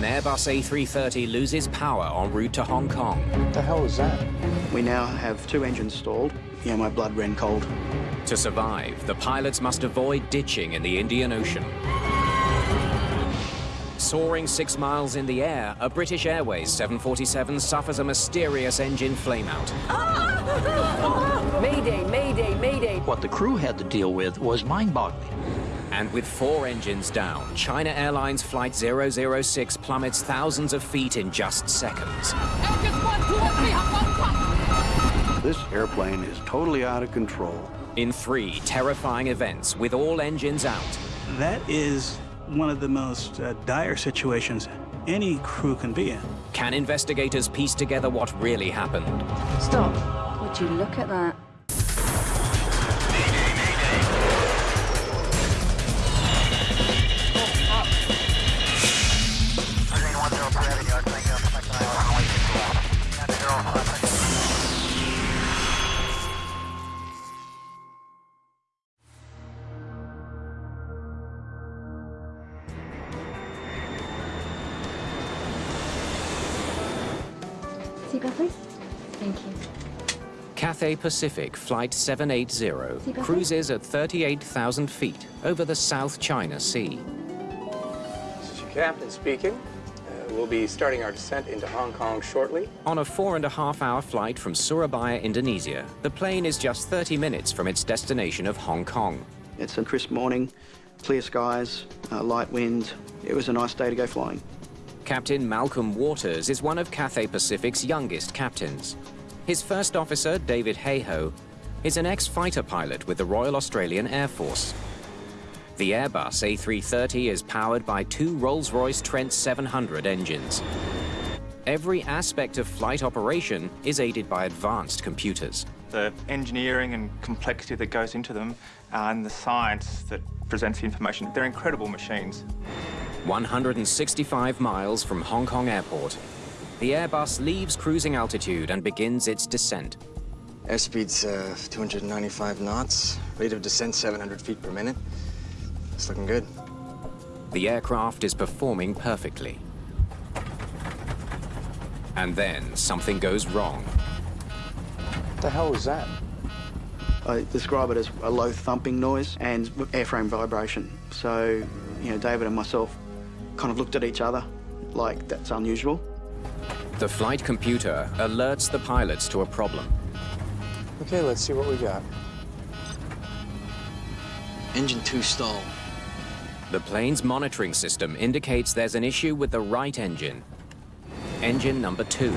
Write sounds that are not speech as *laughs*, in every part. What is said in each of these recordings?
An Airbus A330 loses power en route to Hong Kong. What the hell is that? We now have two engines stalled. Yeah, my blood ran cold. To survive, the pilots must avoid ditching in the Indian Ocean. Soaring six miles in the air, a British Airways 747 suffers a mysterious engine flameout. Mayday, mayday, mayday. What the crew had to deal with was mind-boggling. And with four engines down, China Airlines Flight 006 plummets thousands of feet in just seconds. This airplane is totally out of control. In three terrifying events, with all engines out, That is one of the most uh, dire situations any crew can be in. can investigators piece together what really happened? Stop. Would you look at that? Thank you. Cathay Pacific Flight 780 cruises at 38,000 feet over the South China Sea. This is your captain speaking. Uh, we'll be starting our descent into Hong Kong shortly. On a four and a half hour flight from Surabaya, Indonesia, the plane is just 30 minutes from its destination of Hong Kong. It's a crisp morning, clear skies, uh, light wind. It was a nice day to go flying. Captain Malcolm Waters is one of Cathay Pacific's youngest captains. His first officer, David Hayhoe, is an ex-fighter pilot with the Royal Australian Air Force. The Airbus A330 is powered by two Rolls-Royce Trent 700 engines. Every aspect of flight operation is aided by advanced computers. the engineering and complexity that goes into them uh, and the science that presents the information. They're incredible machines. 165 miles from Hong Kong Airport, the Airbus leaves cruising altitude and begins its descent. Airspeed's uh, 295 knots, rate of descent 700 feet per minute. It's looking good. The aircraft is performing perfectly. And then something goes wrong. What the hell was that? I describe it as a low thumping noise and airframe vibration. So, you know, David and myself kind of looked at each other like that's unusual. The flight computer alerts the pilots to a problem. Okay, let's see what we got. Engine 2 stall. The plane's monitoring system indicates there's an issue with the right engine. Engine number two.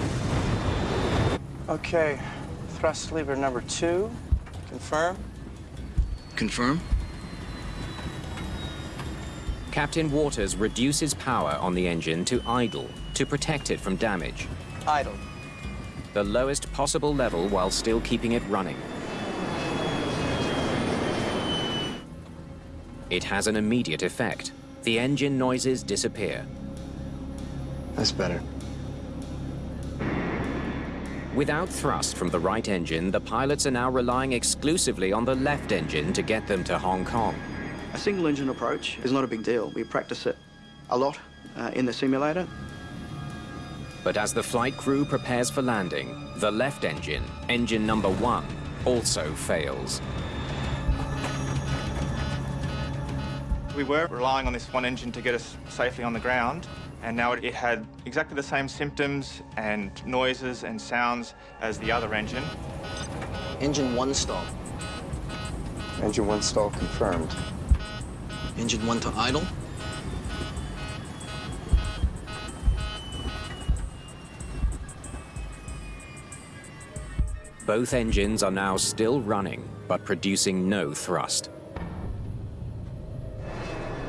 Okay, thrust lever number two. Confirm. Confirm. Captain Waters reduces power on the engine to idle to protect it from damage. Idle. The lowest possible level while still keeping it running. It has an immediate effect. The engine noises disappear. That's better. Without thrust from the right engine, the pilots are now relying exclusively on the left engine to get them to Hong Kong. A single engine approach is not a big deal. We practice it a lot uh, in the simulator. But as the flight crew prepares for landing, the left engine, engine number one, also fails. We were relying on this one engine to get us safely on the ground, and now it had exactly the same symptoms and noises and sounds as the other engine. Engine 1 stall. Engine one stall confirmed. Engine 1 to idle. Both engines are now still running, but producing no thrust.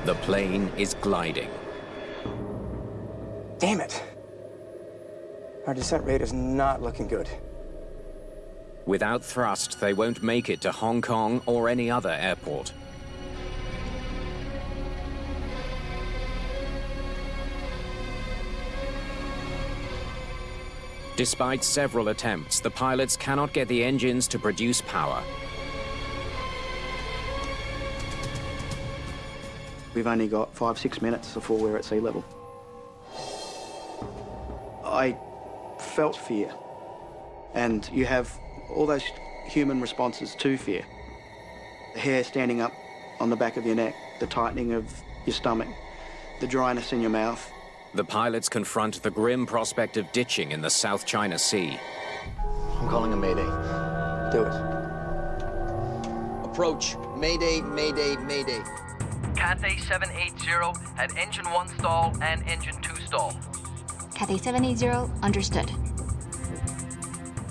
The plane is gliding. Damn it. Our descent rate is not looking good. Without thrust, they won't make it to Hong Kong or any other airport. Despite several attempts, the pilots cannot get the engines to produce power. We've only got five, six minutes before we're at sea level. I felt fear. And you have all those human responses to fear. The hair standing up on the back of your neck, the tightening of your stomach, the dryness in your mouth. The pilots confront the grim prospect of ditching in the South China Sea. I'm calling a mayday. Do it. Approach. Mayday, mayday, mayday. Cathay 780 had engine 1 stall and engine 2 stall. Cathay 780, understood.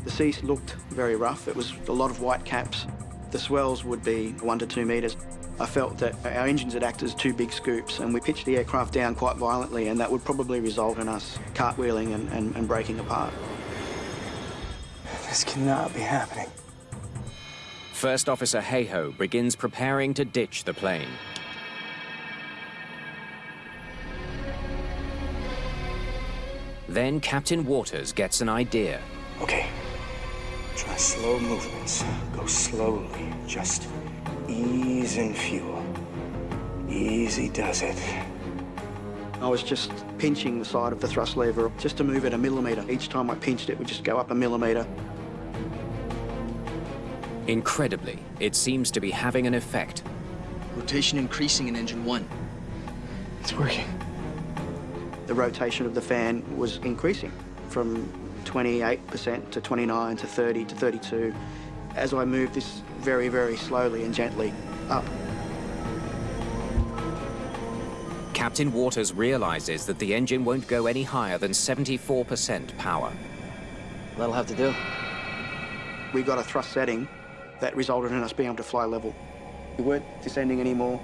The sea looked very rough. It was a lot of white caps. The swells would be one to two metres. I felt that our engines had acted as two big scoops and we pitched the aircraft down quite violently and that would probably result in us cartwheeling and, and, and breaking apart. This cannot be happening. First Officer Hayhoe begins preparing to ditch the plane. Then Captain Waters gets an idea. Okay. Try slow movements. Go slowly. Just ease in fuel. Easy does it. I was just pinching the side of the thrust lever just to move it a millimetre. Each time I pinched it would just go up a millimetre. Incredibly, it seems to be having an effect. Rotation increasing in engine one. It's working. The rotation of the fan was increasing from 28% to 29 to 30 to 32 as I moved this very, very slowly and gently up. Captain Waters realizes that the engine won't go any higher than 74% power. That'll have to do. We got a thrust setting that resulted in us being able to fly level. We weren't descending anymore,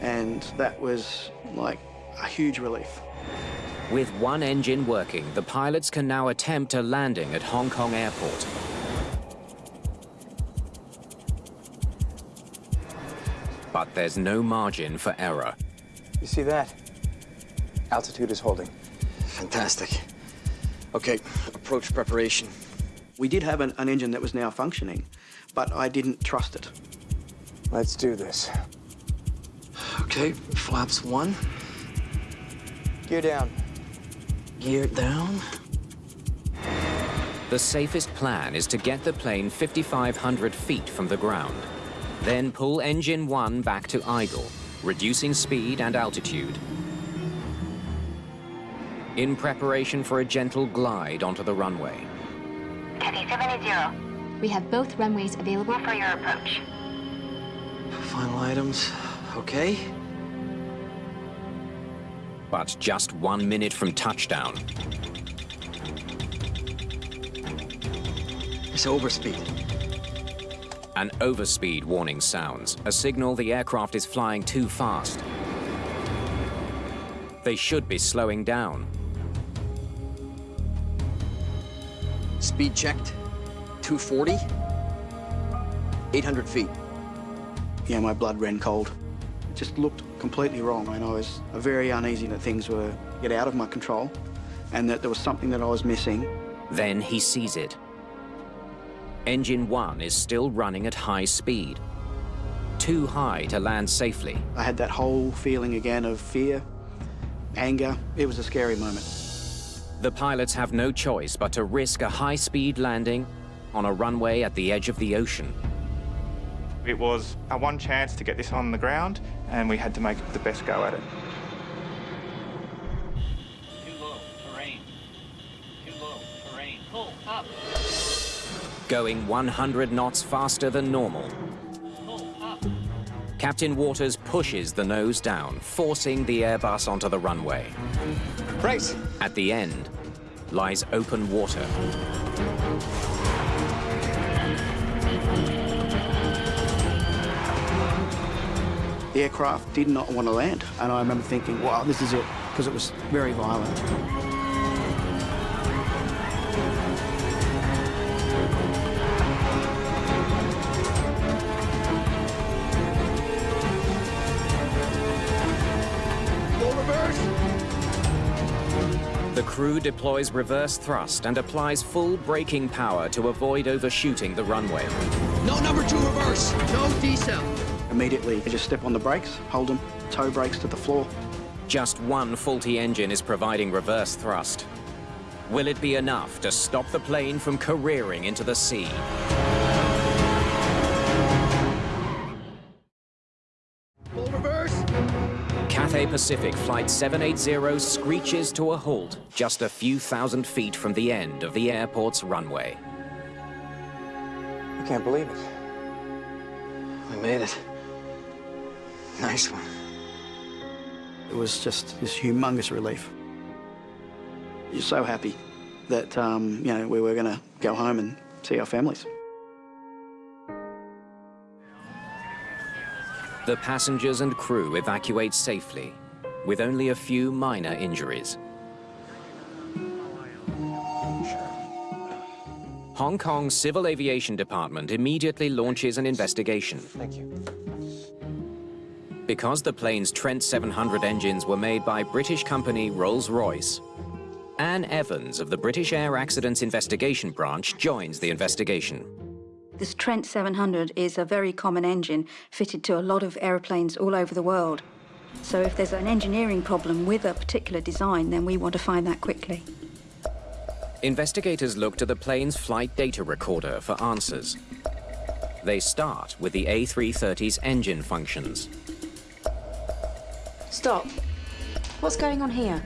and that was like a huge relief. With one engine working, the pilots can now attempt a landing at Hong Kong Airport. But there's no margin for error. You see that? Altitude is holding. Fantastic. Okay, approach preparation. We did have an, an engine that was now functioning, but I didn't trust it. Let's do this. Okay, flaps one. Gear down. Gear down. The safest plan is to get the plane 5,500 feet from the ground. Then pull engine one back to idle, reducing speed and altitude. In preparation for a gentle glide onto the runway. Cathay 780. We have both runways available for your approach. Final items. Okay. But just one minute from touchdown, It's overspeed. An overspeed warning sounds, a signal the aircraft is flying too fast. They should be slowing down. Speed checked. 240. 800 feet. Yeah, my blood ran cold. It just looked completely wrong, and I was very uneasy that things were get out of my control, and that there was something that I was missing. Then he sees it. Engine 1 is still running at high speed. Too high to land safely. I had that whole feeling again of fear, anger. It was a scary moment. The pilots have no choice but to risk a high-speed landing on a runway at the edge of the ocean. It was our one chance to get this on the ground, and we had to make the best go at it. Going 100 knots faster than normal. Captain Waters pushes the nose down, forcing the Airbus onto the runway. Brace! At the end lies open water. The aircraft did not want to land, and I remember thinking, wow, this is it, because it was very violent. Crew deploys reverse thrust and applies full braking power to avoid overshooting the runway. No number two reverse. No decel. Immediately, I just step on the brakes, hold them, toe brakes to the floor. Just one faulty engine is providing reverse thrust. Will it be enough to stop the plane from careering into the sea? Pacific Flight 780 screeches to a halt just a few thousand feet from the end of the airport's runway. I can't believe it. We made it. Nice one. It was just this humongous relief. You're so happy that, um, you know, we were going to go home and see our families. The passengers and crew evacuate safely, with only a few minor injuries. Hong Kong's Civil Aviation Department immediately launches an investigation. Thank you. Because the plane's Trent 700 engines were made by British company Rolls-Royce, Anne Evans of the British Air Accidents Investigation Branch joins the investigation. This Trent 700 is a very common engine fitted to a lot of aeroplanes all over the world. So if there's an engineering problem with a particular design, then we want to find that quickly. Investigators look to the plane's flight data recorder for answers. They start with the A330's engine functions. Stop. What's going on here?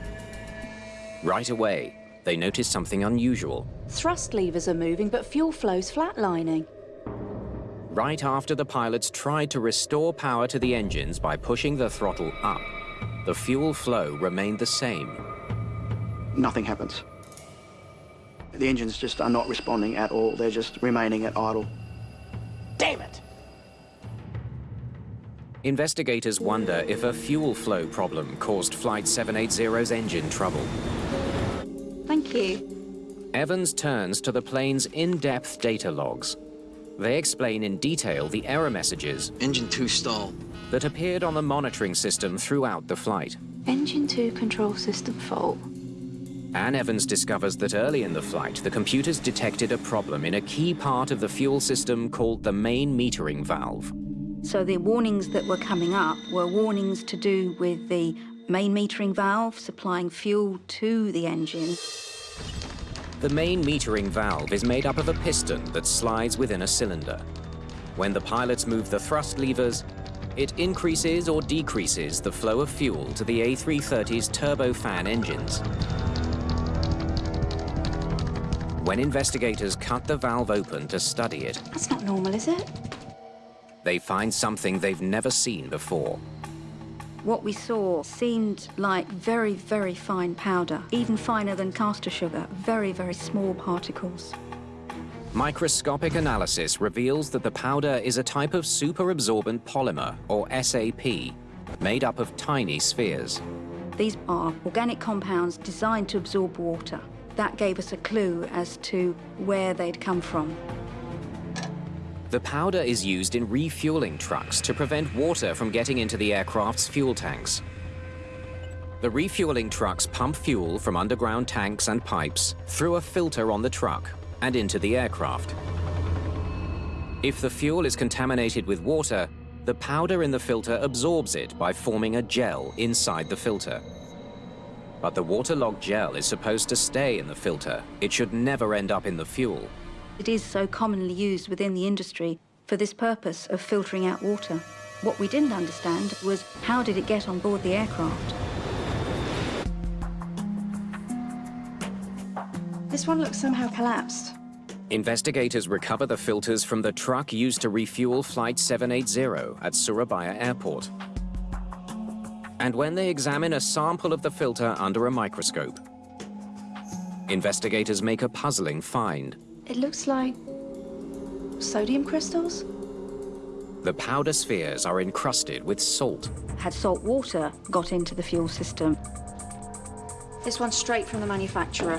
Right away, they notice something unusual. Thrust levers are moving, but fuel flow's flatlining. Right after the pilots tried to restore power to the engines by pushing the throttle up, the fuel flow remained the same. Nothing happens. The engines just are not responding at all. They're just remaining at idle. Damn it! Investigators wonder if a fuel flow problem caused Flight 780's engine trouble. Thank you. Evans turns to the plane's in-depth data logs. They explain in detail the error messages Engine 2 stall. that appeared on the monitoring system throughout the flight. Engine 2 control system fault. Anne Evans discovers that early in the flight, the computers detected a problem in a key part of the fuel system called the main metering valve. So the warnings that were coming up were warnings to do with the main metering valve supplying fuel to the engine. The main metering valve is made up of a piston that slides within a cylinder. When the pilots move the thrust levers, it increases or decreases the flow of fuel to the A330's turbofan engines. When investigators cut the valve open to study it, That's not normal, is it? they find something they've never seen before. What we saw seemed like very, very fine powder, even finer than caster sugar, very, very small particles. Microscopic analysis reveals that the powder is a type of superabsorbent polymer, or SAP, made up of tiny spheres. These are organic compounds designed to absorb water. That gave us a clue as to where they'd come from. The powder is used in refueling trucks to prevent water from getting into the aircraft's fuel tanks. The refueling trucks pump fuel from underground tanks and pipes through a filter on the truck and into the aircraft. If the fuel is contaminated with water, the powder in the filter absorbs it by forming a gel inside the filter. But the waterlogged gel is supposed to stay in the filter. It should never end up in the fuel. It is so commonly used within the industry for this purpose of filtering out water. What we didn't understand was how did it get on board the aircraft? This one looks somehow collapsed. Investigators recover the filters from the truck used to refuel Flight 780 at Surabaya Airport. And when they examine a sample of the filter under a microscope, investigators make a puzzling find. It looks like sodium crystals. The powder spheres are encrusted with salt. Had salt water got into the fuel system? This one's straight from the manufacturer.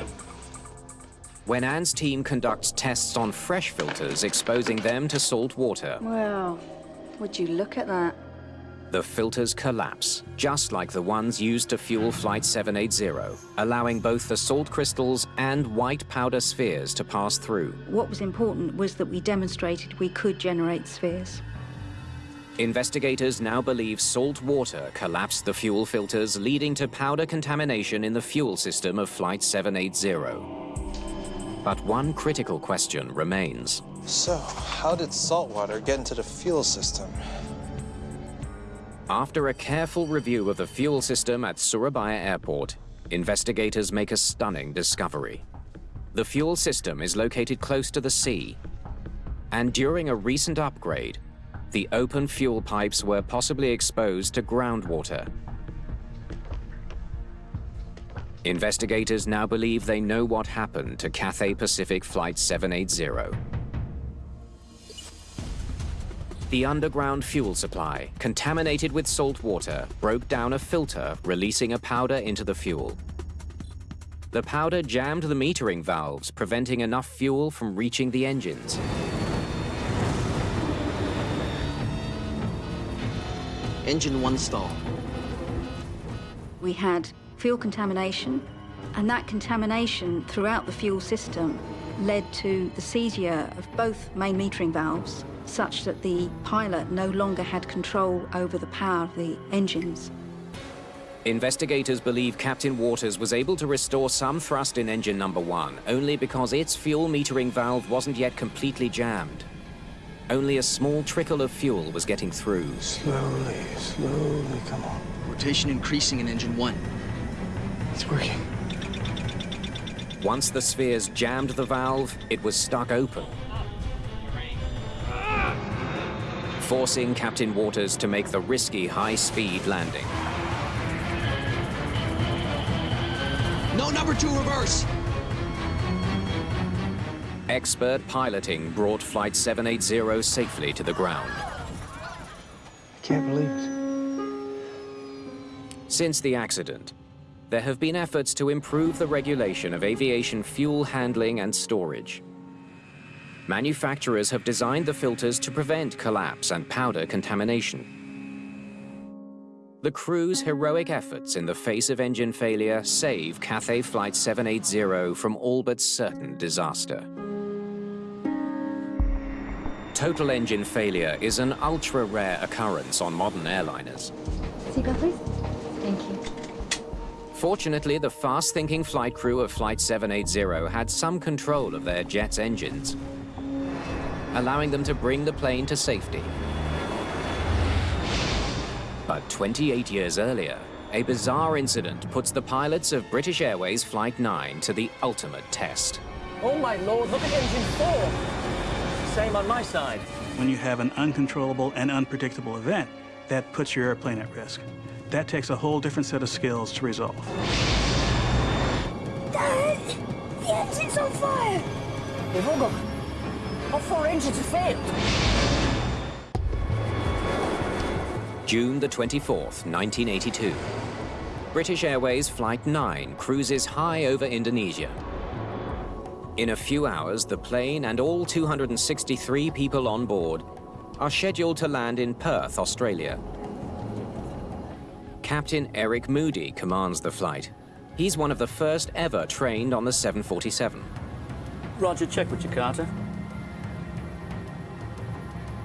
When Anne's team conducts tests on fresh filters, exposing them to salt water, Well, would you look at that? The filters collapse, just like the ones used to fuel Flight 780, allowing both the salt crystals and white powder spheres to pass through. What was important was that we demonstrated we could generate spheres. Investigators now believe salt water collapsed the fuel filters, leading to powder contamination in the fuel system of Flight 780. But one critical question remains. So, how did salt water get into the fuel system? After a careful review of the fuel system at Surabaya Airport, investigators make a stunning discovery. The fuel system is located close to the sea, and during a recent upgrade, the open fuel pipes were possibly exposed to groundwater. Investigators now believe they know what happened to Cathay Pacific Flight 780. The underground fuel supply, contaminated with salt water, broke down a filter, releasing a powder into the fuel. The powder jammed the metering valves, preventing enough fuel from reaching the engines. Engine one stall. We had fuel contamination, and that contamination throughout the fuel system led to the seizure of both main metering valves, such that the pilot no longer had control over the power of the engines. Investigators believe Captain Waters was able to restore some thrust in engine number one only because its fuel metering valve wasn't yet completely jammed. Only a small trickle of fuel was getting through. Slowly, slowly, come on. Rotation increasing in engine one. It's working. Once the spheres jammed the valve, it was stuck open. Forcing Captain Waters to make the risky high-speed landing. No number two reverse. Expert piloting brought Flight 780 safely to the ground. I can't believe it. Since the accident, there have been efforts to improve the regulation of aviation fuel handling and storage. Manufacturers have designed the filters to prevent collapse and powder contamination. The crew's heroic efforts in the face of engine failure save Cathay Flight 780 from all but certain disaster. Total engine failure is an ultra-rare occurrence on modern airliners. Seatbelt, please. Thank you. Fortunately, the fast-thinking flight crew of Flight 780 had some control of their jet's engines, allowing them to bring the plane to safety. But 28 years earlier, a bizarre incident puts the pilots of British Airways Flight 9 to the ultimate test. Oh my lord, look at engine four! Same on my side. When you have an uncontrollable and unpredictable event, that puts your airplane at risk. That takes a whole different set of skills to resolve. Dad! The engine's on fire! They've all got... All four engines have failed! June the 24th, 1982. British Airways Flight 9 cruises high over Indonesia. In a few hours, the plane and all 263 people on board are scheduled to land in Perth, Australia. Captain Eric Moody commands the flight. He's one of the first ever trained on the 747. Roger, check with Jakarta.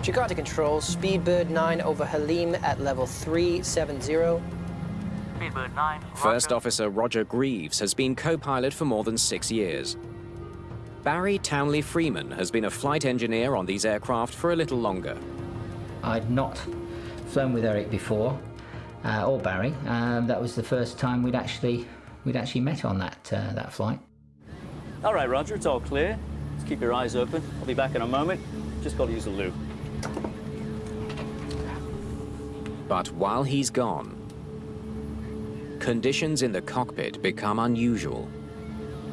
Jakarta Control, Speedbird 9 over Halim at level 370. Speedbird 9. First Officer Roger Greaves has been co-pilot for more than six years. Barry Townley Freeman has been a flight engineer on these aircraft for a little longer. I'd not flown with Eric before, uh, or Barry. Um, that was the first time we'd actually we'd actually met on that uh, that flight. All right, Roger, it's all clear. Just keep your eyes open. I'll be back in a moment. Just got to use the loo. But while he's gone, conditions in the cockpit become unusual.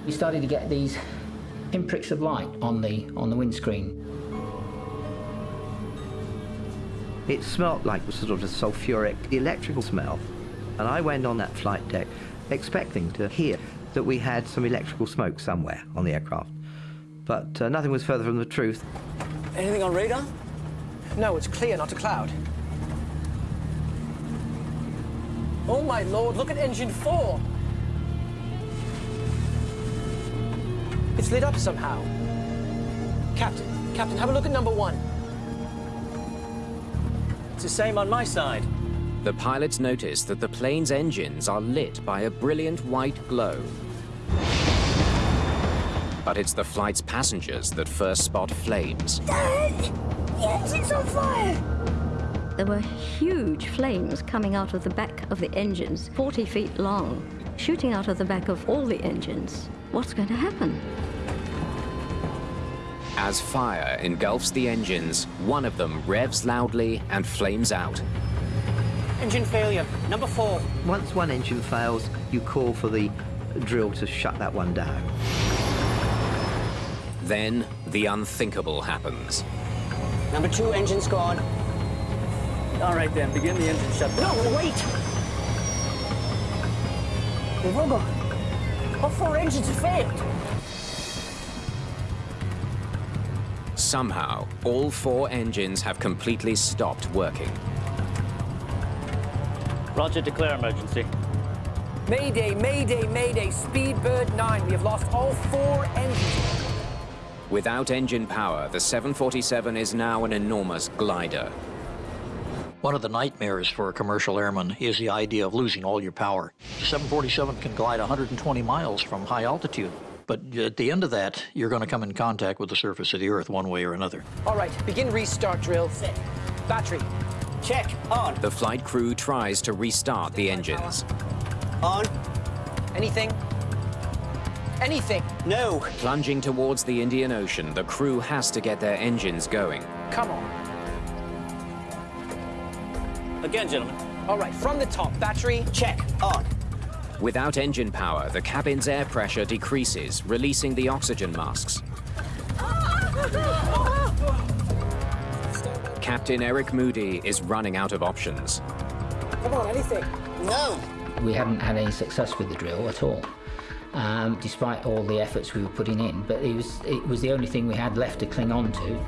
We started to get these pinpricks of light on the on the windscreen. It smelt like sort of a sulfuric electrical smell. And I went on that flight deck expecting to hear that we had some electrical smoke somewhere on the aircraft. But uh, nothing was further from the truth. Anything on radar? No, it's clear, not a cloud. Oh my lord, look at engine four! It's lit up somehow. Captain, Captain, have a look at number one. It's the same on my side. The pilots notice that the plane's engines are lit by a brilliant white glow. But it's the flight's passengers that first spot flames. Dad! The engine's on fire! There were huge flames coming out of the back of the engines, 40 feet long, shooting out of the back of all the engines. What's going to happen? As fire engulfs the engines, one of them revs loudly and flames out. Engine failure, number four. Once one engine fails, you call for the drill to shut that one down. Then the unthinkable happens. Number two engine's gone. All right then, begin the engine shutdown. No, wait! They've all gone. All four engines have failed. Somehow, all four engines have completely stopped working. Roger, declare emergency. Mayday, Mayday, Mayday, Speedbird 9. We have lost all four engines. Without engine power, the 747 is now an enormous glider. One of the nightmares for a commercial airman is the idea of losing all your power. The 747 can glide 120 miles from high altitude, but at the end of that, you're going to come in contact with the surface of the Earth one way or another. All right, begin restart drill. Set. Battery. Check. On. The flight crew tries to restart the engines. On. Anything? Anything? No. Plunging towards the Indian Ocean, the crew has to get their engines going. Come on. Again, gentlemen. All right, from the top. Battery. Check. On. Without engine power, the cabin's air pressure decreases, releasing the oxygen masks. Captain Eric Moody is running out of options. Come on, anything? No. We hadn't had any success with the drill at all, um, despite all the efforts we were putting in. But it was, it was the only thing we had left to cling on to.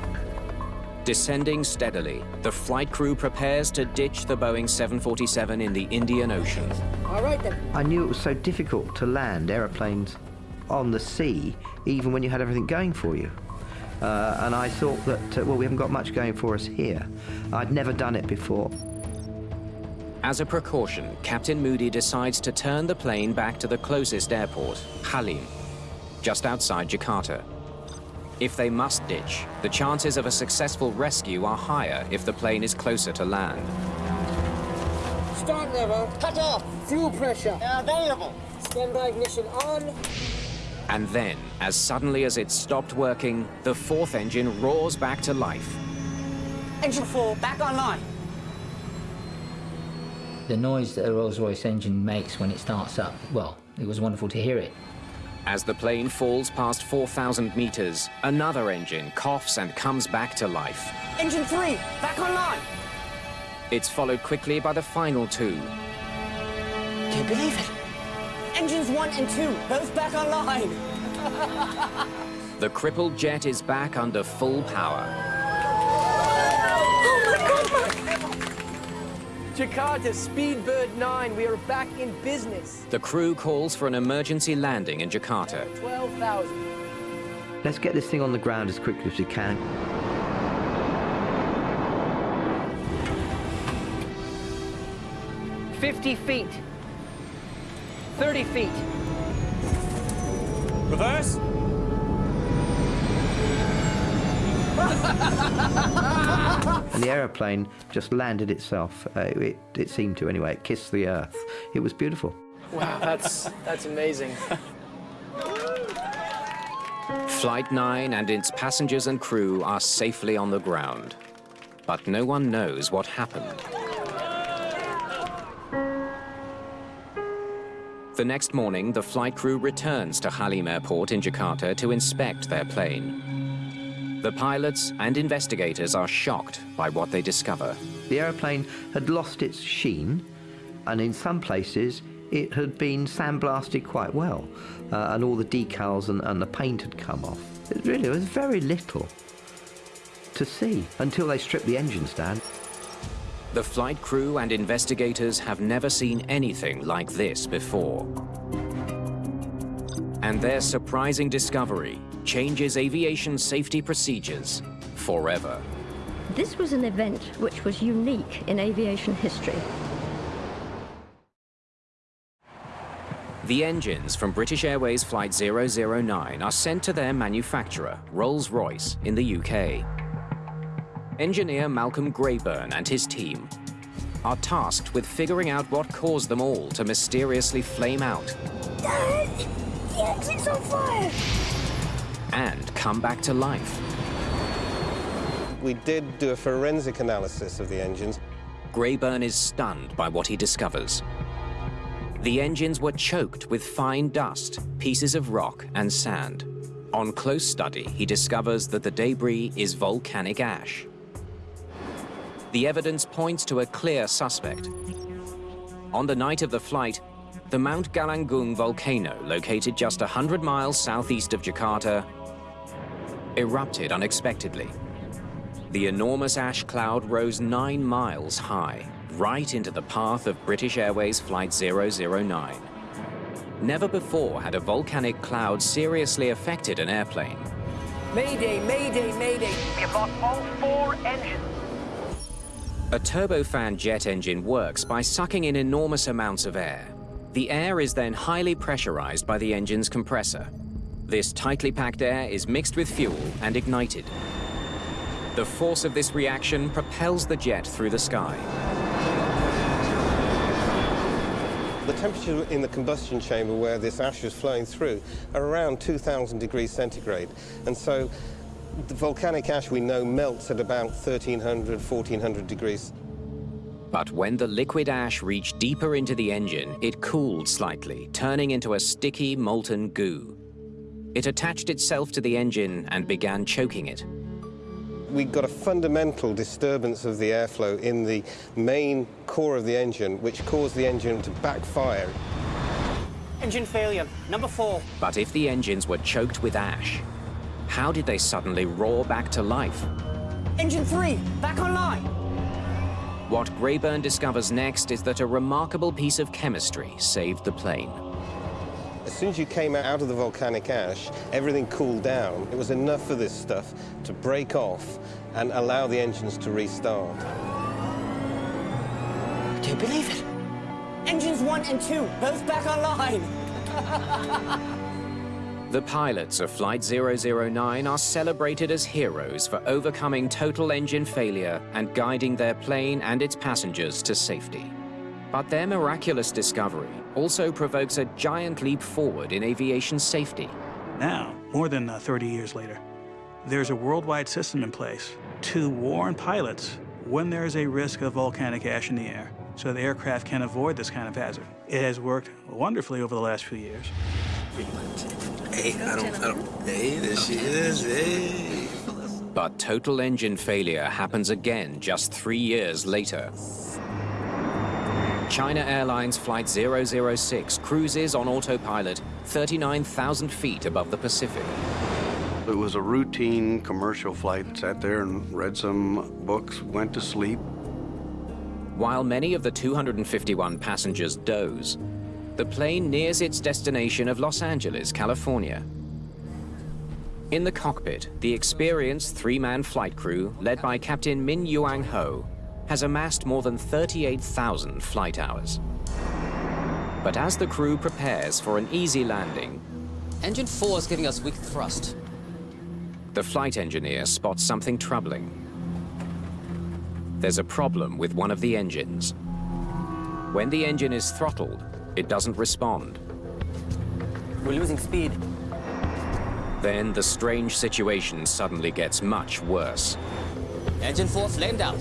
Descending steadily, the flight crew prepares to ditch the Boeing 747 in the Indian Ocean. All right then. I knew it was so difficult to land aeroplanes on the sea, even when you had everything going for you. Uh, and I thought that, uh, well, we haven't got much going for us here. I'd never done it before. As a precaution, Captain Moody decides to turn the plane back to the closest airport, Halim, just outside Jakarta. If they must ditch, the chances of a successful rescue are higher if the plane is closer to land. Start level. Cut off. Fuel pressure. Available. Standby ignition on. And then, as suddenly as it stopped working, the fourth engine roars back to life. Engine 4, back online. The noise that a Rolls-Royce engine makes when it starts up, well, it was wonderful to hear it. As the plane falls past 4,000 meters, another engine coughs and comes back to life. Engine 3, back online. It's followed quickly by the final two. Can't believe it. Engines 1 and 2, both back online. *laughs* The crippled jet is back under full power. Jakarta, Speedbird 9, we are back in business. The crew calls for an emergency landing in Jakarta. 12,000. Let's get this thing on the ground as quickly as we can. Fifty feet. Thirty feet. Reverse. And the aeroplane just landed itself. Uh, it, it seemed to anyway. It kissed the earth. It was beautiful. Wow, that's that's amazing. Flight 9 and its passengers and crew are safely on the ground. But no one knows what happened. The next morning, the flight crew returns to Halim Airport in Jakarta to inspect their plane. The pilots and investigators are shocked by what they discover. The aeroplane had lost its sheen, and in some places it had been sandblasted quite well, uh, and all the decals and, and the paint had come off. It really was very little to see until they stripped the engines down. The flight crew and investigators have never seen anything like this before. And their surprising discovery changes aviation safety procedures forever. This was an event which was unique in aviation history. The engines from British Airways Flight 009 are sent to their manufacturer, Rolls-Royce, in the UK. Engineer Malcolm Greyburn and his team are tasked with figuring out what caused them all to mysteriously flame out. Dad! The engine's on fire! And come back to life. We did do a forensic analysis of the engines. Greyburn is stunned by what he discovers. The engines were choked with fine dust, pieces of rock and sand. On close study, he discovers that the debris is volcanic ash. The evidence points to a clear suspect. On the night of the flight, the Mount Galunggung volcano, located just 100 miles southeast of Jakarta, erupted unexpectedly. The enormous ash cloud rose nine miles high, right into the path of British Airways Flight 009. Never before had a volcanic cloud seriously affected an airplane. Mayday, mayday, mayday. We have lost all four engines. A turbofan jet engine works by sucking in enormous amounts of air. The air is then highly pressurized by the engine's compressor. This tightly packed air is mixed with fuel and ignited. The force of this reaction propels the jet through the sky. The temperature in the combustion chamber where this ash is flowing through are around 2,000 degrees centigrade. And so the volcanic ash we know melts at about 1,300, 1,400 degrees. But when the liquid ash reached deeper into the engine, it cooled slightly, turning into a sticky, molten goo. It attached itself to the engine and began choking it. We got a fundamental disturbance of the airflow in the main core of the engine, which caused the engine to backfire. Engine failure, number four. But if the engines were choked with ash, how did they suddenly roar back to life? Engine three, back online. What Greyburn discovers next is that a remarkable piece of chemistry saved the plane. As soon as you came out of the volcanic ash, everything cooled down. It was enough for this stuff to break off and allow the engines to restart. Do you believe it? Engines one and two, both back online. *laughs* The pilots of Flight 009 are celebrated as heroes for overcoming total engine failure and guiding their plane and its passengers to safety. But their miraculous discovery also provokes a giant leap forward in aviation safety. Now, more than uh, 30 years later, there's a worldwide system in place to warn pilots when there is a risk of volcanic ash in the air so the aircraft can avoid this kind of hazard. It has worked wonderfully over the last few years. Hey, I don't, I don't, hey, there she is, hey. But total engine failure happens again just three years later. China Airlines Flight 006 cruises on autopilot 39,000 feet above the Pacific. It was a routine commercial flight. Sat there and read some books, went to sleep. While many of the 251 passengers doze, the plane nears its destination of Los Angeles, California. In the cockpit, the experienced three-man flight crew, led by Captain Min-Yuan Ho, has amassed more than 38,000 flight hours. But as the crew prepares for an easy landing, Engine 4 is giving us weak thrust. the flight engineer spots something troubling. There's a problem with one of the engines. When the engine is throttled, it doesn't respond. We're losing speed. Then the strange situation suddenly gets much worse. Engine 4 flamed out.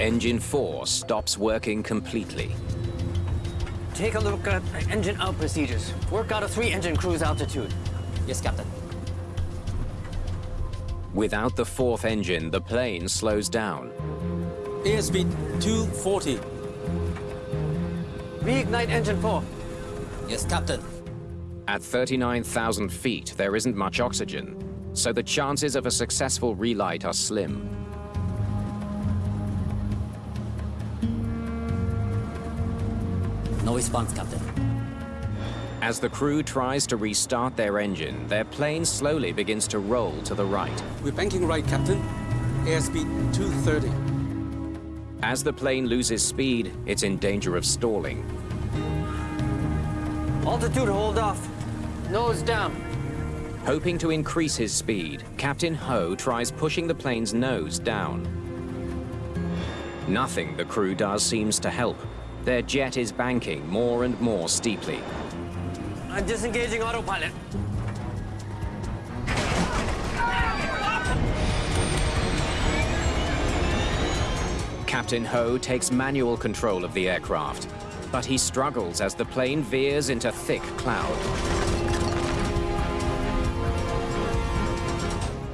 Engine 4 stops working completely. Take a look at engine out procedures. Work out a three-engine cruise altitude. Yes, Captain. Without the fourth engine, the plane slows down. Airspeed 240. Reignite engine four. Yes, Captain. At 39,000 feet, there isn't much oxygen, so the chances of a successful relight are slim. Response, Captain. As the crew tries to restart their engine, their plane slowly begins to roll to the right. We're banking right, Captain. Airspeed 230. As the plane loses speed, it's in danger of stalling. Altitude hold off. Nose down. Hoping to increase his speed, Captain Ho tries pushing the plane's nose down. Nothing the crew does seems to help. Their jet is banking more and more steeply. I'm disengaging autopilot. Captain Ho takes manual control of the aircraft, but he struggles as the plane veers into thick cloud.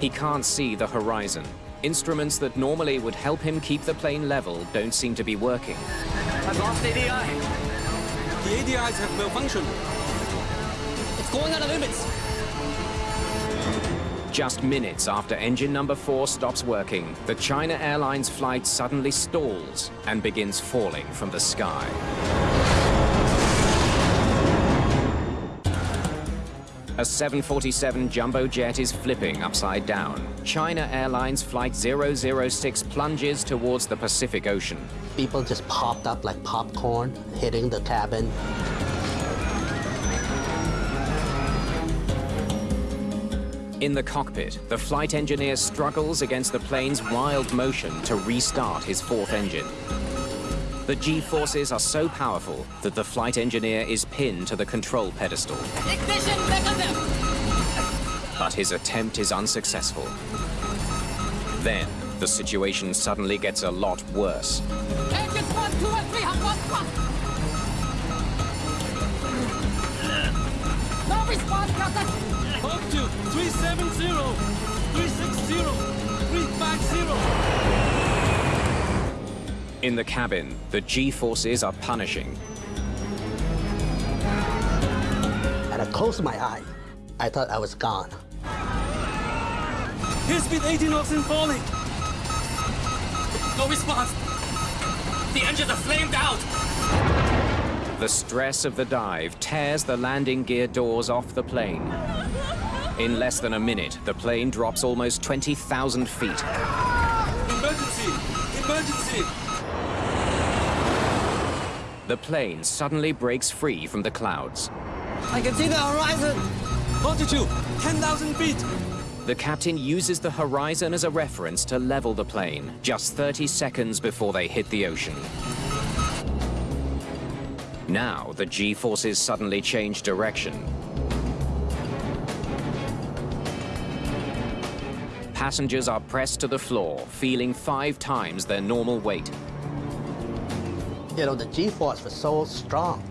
He can't see the horizon. Instruments that normally would help him keep the plane level don't seem to be working. I've lost ADI. The ADIs have malfunctioned. It's going out of limits. Just minutes after engine number four stops working, the China Airlines flight suddenly stalls and begins falling from the sky. A 747 jumbo jet is flipping upside down. China Airlines Flight 006 plunges towards the Pacific Ocean. People just popped up like popcorn, hitting the cabin. In the cockpit, the flight engineer struggles against the plane's wild motion to restart his fourth engine. The G-forces are so powerful that the flight engineer is pinned to the control pedestal. Ignition mechanism! But his attempt is unsuccessful. Then, the situation suddenly gets a lot worse. Engines 1, 2, and 3 have lost thrust! No response, Captain! Up to 370, 360, 350. In the cabin, the G-forces are punishing. And I closed my eye. I thought I was gone. Airspeed 18 knots and falling. No response. The engines are flamed out. The stress of the dive tears the landing gear doors off the plane. In less than a minute, the plane drops almost 20,000 feet. The plane suddenly breaks free from the clouds. I can see the horizon! Altitude, 10,000 feet! The captain uses the horizon as a reference to level the plane, just 30 seconds before they hit the ocean. Now, the G-forces suddenly change direction. Passengers are pressed to the floor, feeling five times their normal weight. You know, the G-force was so strong,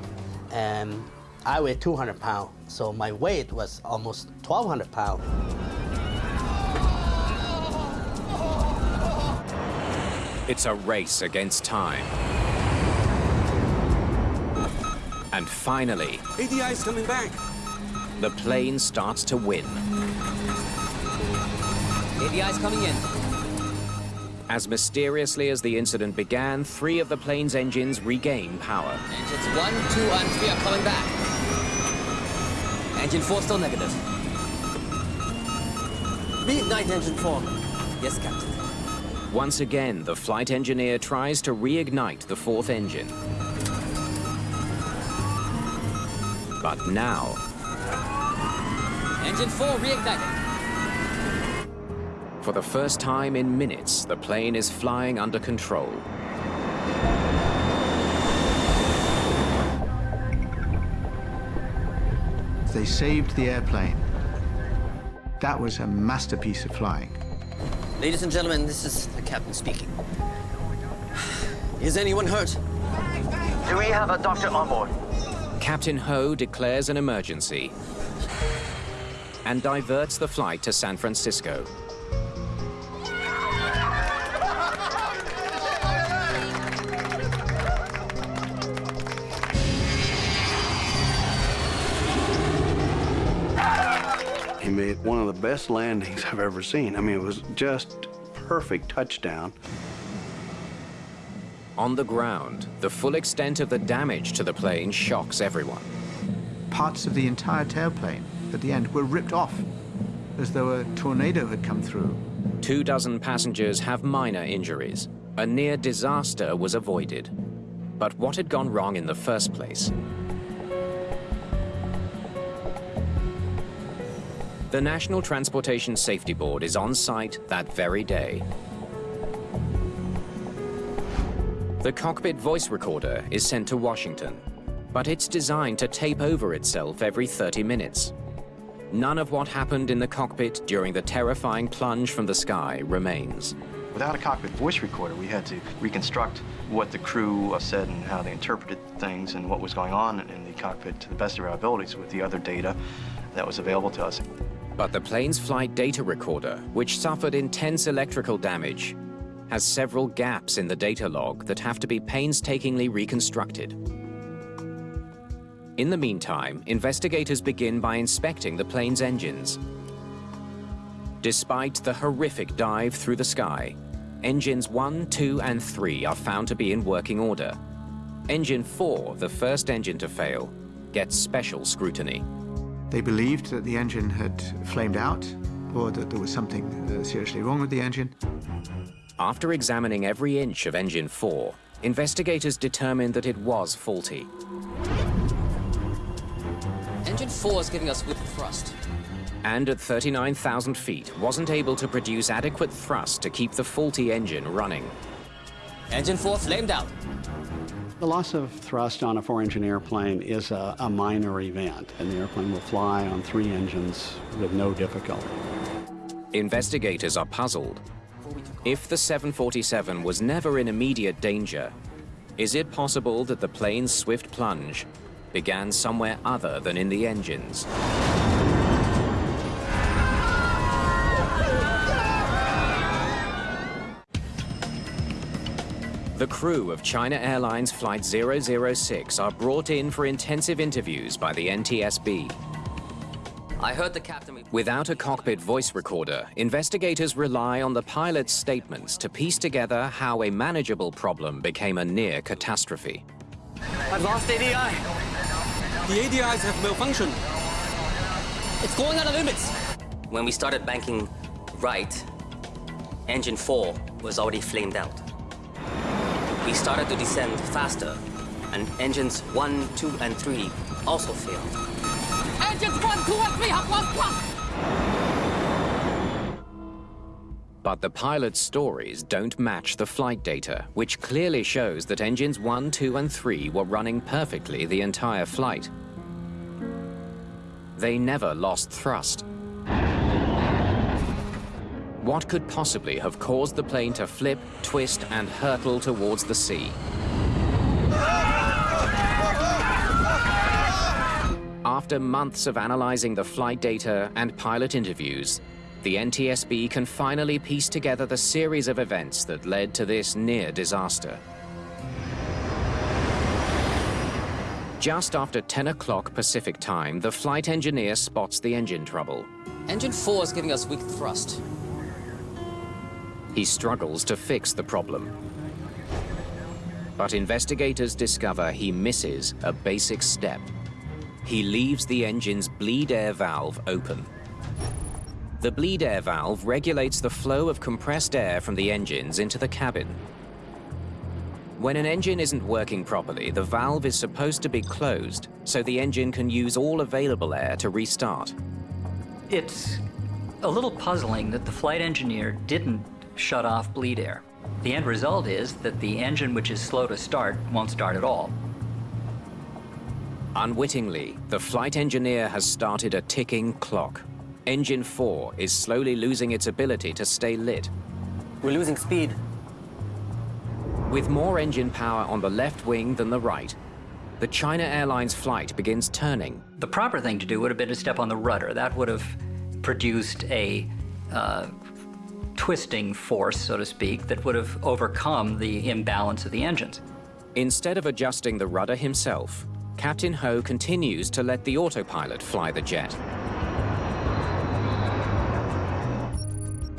and I weighed 200 pounds, so my weight was almost 1,200 pounds. It's a race against time. And finally, ADI is coming back. the plane starts to win. ADI is coming in. As mysteriously as the incident began, three of the plane's engines regain power. Engines 1, 2, and 3 are coming back. Engine 4 still negative. Reignite engine 4. Yes, Captain. Once again, the flight engineer tries to reignite the fourth engine. But now, Engine 4 reignited. For the first time in minutes, the plane is flying under control. They saved the airplane. That was a masterpiece of flying. Ladies and gentlemen, this is the captain speaking. Is anyone hurt? Do we have a doctor on board? Captain Ho declares an emergency and diverts the flight to San Francisco. He one of the best landings I've ever seen. I mean, it was just perfect touchdown. On the ground, the full extent of the damage to the plane shocks everyone. Parts of the entire tailplane at the end were ripped off, as though a tornado had come through. Two dozen passengers have minor injuries. A near disaster was avoided. But what had gone wrong in the first place? The National Transportation Safety Board is on site that very day. The cockpit voice recorder is sent to Washington, but it's designed to tape over itself every 30 minutes. None of what happened in the cockpit during the terrifying plunge from the sky remains. Without a cockpit voice recorder, we had to reconstruct what the crew uh, said and how they interpreted things and what was going on in the cockpit to the best of our abilities with the other data that was available to us. But the plane's flight data recorder, which suffered intense electrical damage, has several gaps in the data log that have to be painstakingly reconstructed. In the meantime, investigators begin by inspecting the plane's engines. Despite the horrific dive through the sky, engines 1, 2, and 3 are found to be in working order. Engine 4, the first engine to fail, gets special scrutiny. They believed that the engine had flamed out or that there was something uh, seriously wrong with the engine. After examining every inch of engine 4, investigators determined that it was faulty. Engine 4 is giving us weak thrust. And at 39,000 feet, wasn't able to produce adequate thrust to keep the faulty engine running. Engine 4 flamed out. The loss of thrust on a four-engine airplane is a, a, minor event, and the airplane will fly on three engines with no difficulty. Investigators are puzzled. If the 747 was never in immediate danger, is it possible that the plane's swift plunge began somewhere other than in the engines? The crew of China Airlines Flight 006 are brought in for intensive interviews by the NTSB. I heard the captain... Without a cockpit voice recorder, investigators rely on the pilot's statements to piece together how a manageable problem became a near catastrophe. I've lost ADI. The ADIs have malfunctioned. It's going out of limits. When we started banking right, engine 4 was already flamed out. We started to descend faster, and engines 1, 2, and 3 also failed. Engines 1, 2, and 3 have lost thrust! But the pilot's stories don't match the flight data, which clearly shows that engines 1, 2, and 3 were running perfectly the entire flight. They never lost thrust. What could possibly have caused the plane to flip, twist, and hurtle towards the sea? After months of analyzing the flight data and pilot interviews, the NTSB can finally piece together the series of events that led to this near disaster. Just after 10 o'clock Pacific time, the flight engineer spots the engine trouble. Engine 4 is giving us weak thrust. He struggles to fix the problem. But investigators discover he misses a basic step. He leaves the engine's bleed air valve open. The bleed air valve regulates the flow of compressed air from the engines into the cabin. When an engine isn't working properly, the valve is supposed to be closed so the engine can use all available air to restart. It's a little puzzling that the flight engineer didn't shut off bleed air. The end result is that the engine which is slow to start won't start at all. Unwittingly, the flight engineer has started a ticking clock. Engine 4 is slowly losing its ability to stay lit. We're losing speed. With more engine power on the left wing than the right, the China Airlines flight begins turning. The proper thing to do would have been to step on the rudder. That would have produced a uh, twisting force, so to speak, that would have overcome the imbalance of the engines. Instead of adjusting the rudder himself, Captain Ho continues to let the autopilot fly the jet.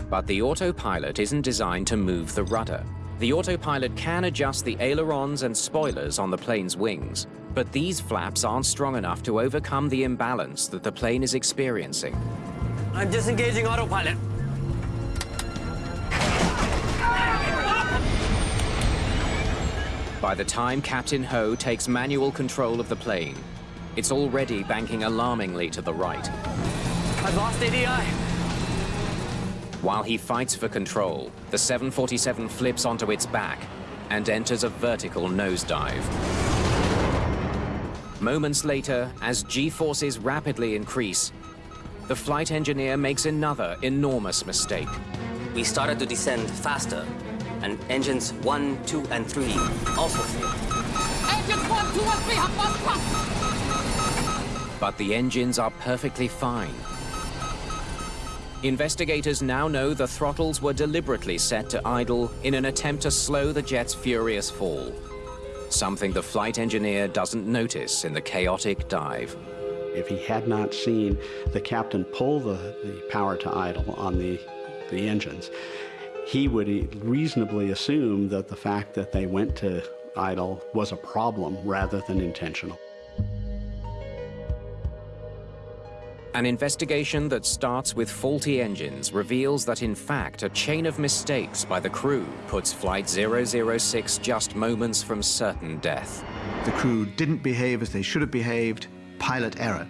But the autopilot isn't designed to move the rudder. The autopilot can adjust the ailerons and spoilers on the plane's wings, but these flaps aren't strong enough to overcome the imbalance that the plane is experiencing. I'm disengaging autopilot. By the time Captain Ho takes manual control of the plane, it's already banking alarmingly to the right. I've lost ADI. While he fights for control, the 747 flips onto its back and enters a vertical nosedive. Moments later, as G-forces rapidly increase, the flight engineer makes another enormous mistake. We started to descend faster, and engines 1, 2, and 3 also failed. Engines 1, 2, and 3 have lost thrust! But the engines are perfectly fine. Investigators now know the throttles were deliberately set to idle in an attempt to slow the jet's furious fall. Something the flight engineer doesn't notice in the chaotic dive. If he had not seen the captain pull the, the power to idle on the, the engines, he would reasonably assume that the fact that they went to idle was a problem rather than intentional. An investigation that starts with faulty engines reveals that in fact a chain of mistakes by the crew puts Flight 006 just moments from certain death. The crew didn't behave as they should have behaved, pilot error.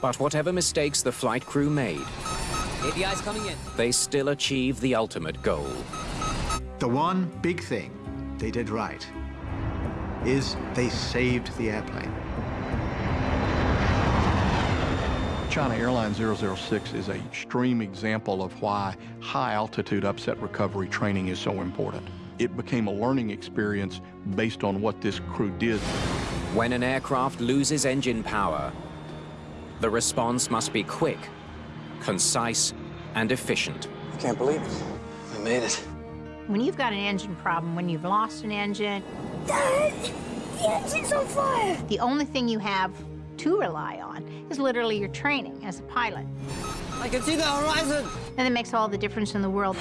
But whatever mistakes the flight crew made, ADI's coming in. they still achieve the ultimate goal. The one big thing they did right is they saved the airplane. China Airlines 006 is an extreme example of why high altitude upset recovery training is so important. It became a learning experience based on what this crew did. When an aircraft loses engine power, the response must be quick, concise, and efficient. I can't believe it. We made it. When you've got an engine problem, when you've lost an engine, Dad, the engine's on fire. the only thing you have to rely on is literally your training as a pilot. I can see the horizon. And it makes all the difference in the world.